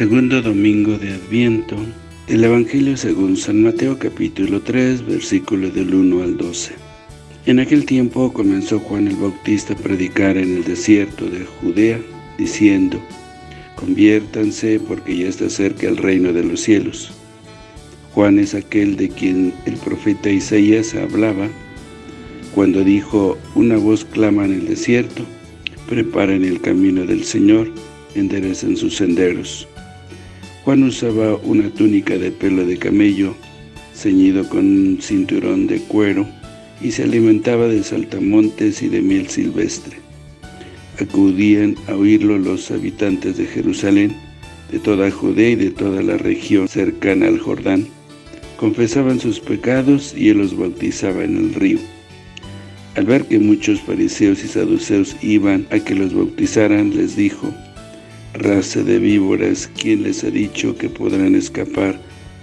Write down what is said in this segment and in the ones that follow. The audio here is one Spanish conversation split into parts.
Segundo domingo de Adviento, el Evangelio según San Mateo capítulo 3, versículo del 1 al 12. En aquel tiempo comenzó Juan el Bautista a predicar en el desierto de Judea, diciendo, Conviértanse porque ya está cerca el reino de los cielos. Juan es aquel de quien el profeta Isaías hablaba, cuando dijo, una voz clama en el desierto, preparen el camino del Señor, enderecen sus senderos. Juan usaba una túnica de pelo de camello, ceñido con un cinturón de cuero, y se alimentaba de saltamontes y de miel silvestre. Acudían a oírlo los habitantes de Jerusalén, de toda Judea y de toda la región cercana al Jordán. Confesaban sus pecados y él los bautizaba en el río. Al ver que muchos fariseos y saduceos iban a que los bautizaran, les dijo, raza de víboras, ¿quién les ha dicho que podrán escapar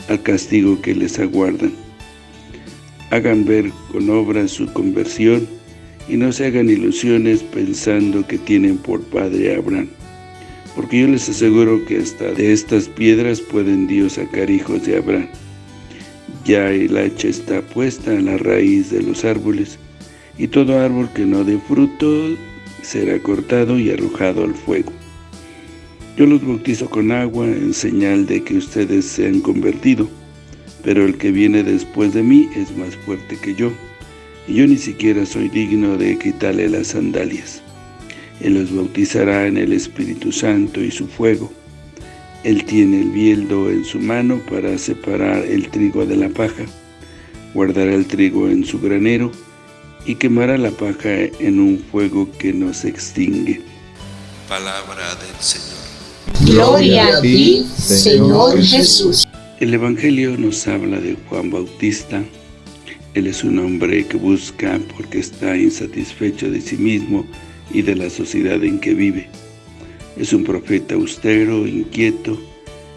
al castigo que les aguardan? Hagan ver con obras su conversión y no se hagan ilusiones pensando que tienen por padre a Abraham. Porque yo les aseguro que hasta de estas piedras pueden Dios sacar hijos de Abraham. Ya el hacha está puesta en la raíz de los árboles, y todo árbol que no dé fruto será cortado y arrojado al fuego. Yo los bautizo con agua en señal de que ustedes se han convertido, pero el que viene después de mí es más fuerte que yo, y yo ni siquiera soy digno de quitarle las sandalias. Él los bautizará en el Espíritu Santo y su fuego. Él tiene el bieldo en su mano para separar el trigo de la paja, guardará el trigo en su granero, y quemará la paja en un fuego que no se extingue. Palabra del Señor. Gloria a ti, Señor Jesús. El Evangelio nos habla de Juan Bautista. Él es un hombre que busca porque está insatisfecho de sí mismo y de la sociedad en que vive. Es un profeta austero, inquieto,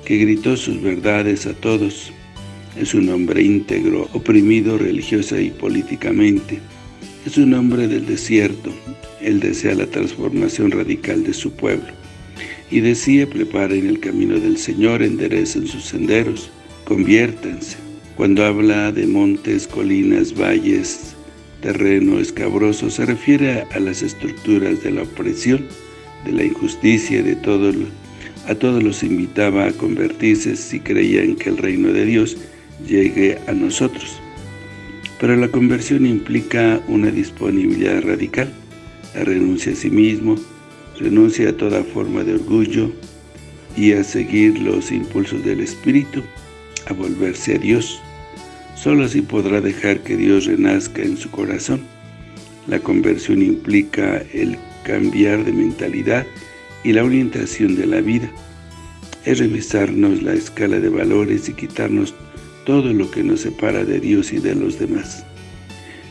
que gritó sus verdades a todos. Es un hombre íntegro, oprimido religiosa y políticamente. Es un hombre del desierto. Él desea la transformación radical de su pueblo y decía, preparen el camino del Señor, enderecen sus senderos, conviértanse. Cuando habla de montes, colinas, valles, terreno escabroso, se refiere a las estructuras de la opresión, de la injusticia, de todo a todos los invitaba a convertirse si creían que el reino de Dios llegue a nosotros. Pero la conversión implica una disponibilidad radical, la renuncia a sí mismo, renuncia a toda forma de orgullo y a seguir los impulsos del Espíritu, a volverse a Dios. Solo así podrá dejar que Dios renazca en su corazón. La conversión implica el cambiar de mentalidad y la orientación de la vida. Es revisarnos la escala de valores y quitarnos todo lo que nos separa de Dios y de los demás.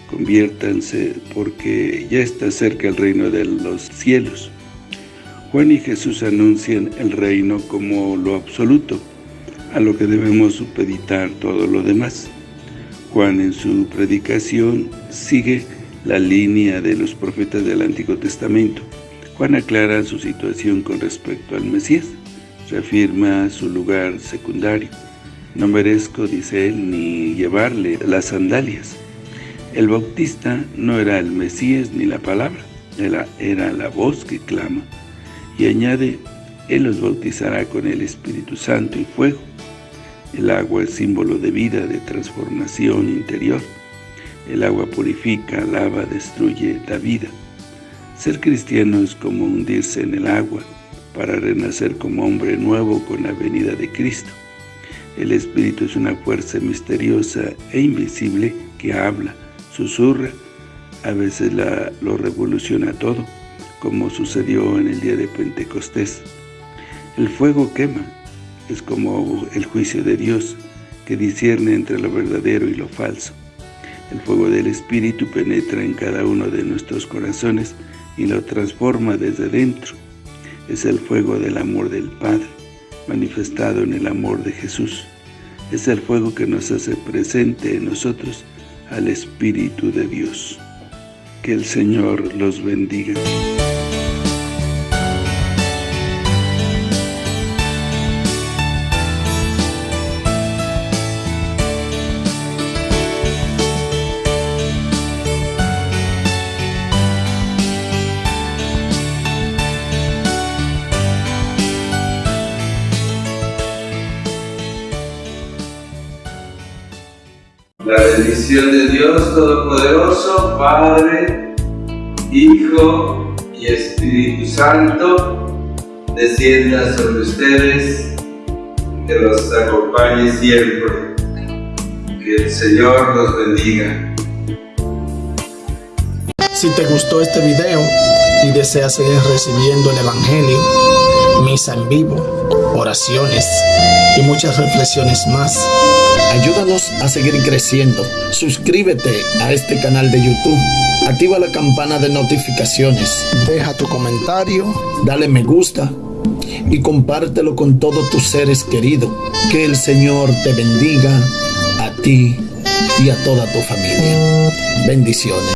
Conviértanse porque ya está cerca el reino de los cielos. Juan y Jesús anuncian el reino como lo absoluto, a lo que debemos supeditar todo lo demás. Juan en su predicación sigue la línea de los profetas del Antiguo Testamento. Juan aclara su situación con respecto al Mesías, reafirma su lugar secundario. No merezco, dice él, ni llevarle las sandalias. El Bautista no era el Mesías ni la palabra, era, era la voz que clama. Y añade, Él los bautizará con el Espíritu Santo y fuego. El agua es símbolo de vida, de transformación interior. El agua purifica, lava, destruye, da vida. Ser cristiano es como hundirse en el agua para renacer como hombre nuevo con la venida de Cristo. El Espíritu es una fuerza misteriosa e invisible que habla, susurra, a veces la, lo revoluciona todo como sucedió en el día de Pentecostés. El fuego quema, es como el juicio de Dios, que discierne entre lo verdadero y lo falso. El fuego del Espíritu penetra en cada uno de nuestros corazones y lo transforma desde dentro. Es el fuego del amor del Padre, manifestado en el amor de Jesús. Es el fuego que nos hace presente en nosotros al Espíritu de Dios. Que el Señor los bendiga. La bendición de Dios Todopoderoso, Padre, Hijo y Espíritu Santo, descienda sobre ustedes, que los acompañe siempre. Que el Señor los bendiga. Si te gustó este video y deseas seguir recibiendo el Evangelio, misa en vivo, oraciones y muchas reflexiones más, ayúdanos a seguir creciendo. Suscríbete a este canal de YouTube. Activa la campana de notificaciones. Deja tu comentario, dale me gusta y compártelo con todos tus seres queridos. Que el Señor te bendiga a ti y a toda tu familia. Bendiciones.